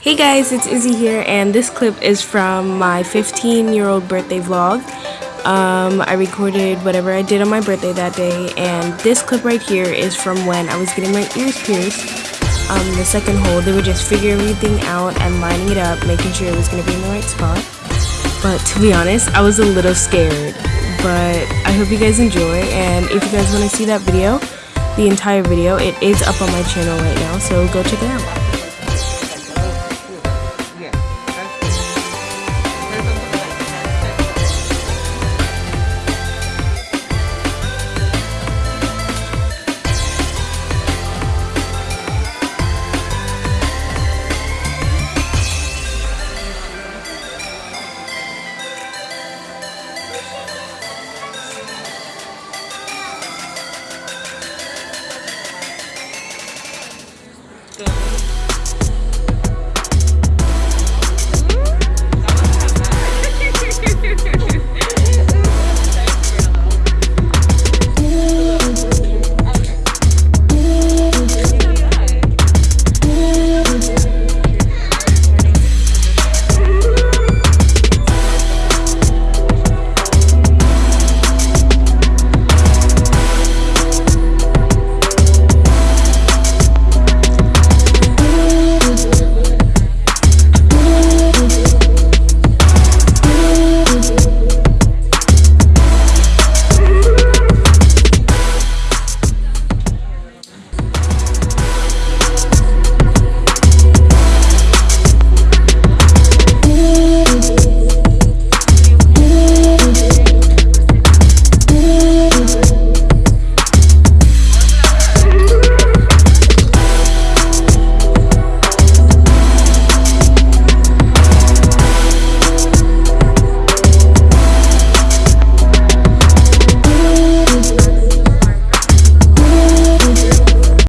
Hey guys, it's Izzy here, and this clip is from my 15 year old birthday vlog. Um, I recorded whatever I did on my birthday that day, and this clip right here is from when I was getting my ears pierced. Um, the second hole, they were just figuring everything out and lining it up, making sure it was going to be in the right spot. But to be honest, I was a little scared. But I hope you guys enjoy, and if you guys want to see that video, the entire video, it is up on my channel right now, so go check it out. good.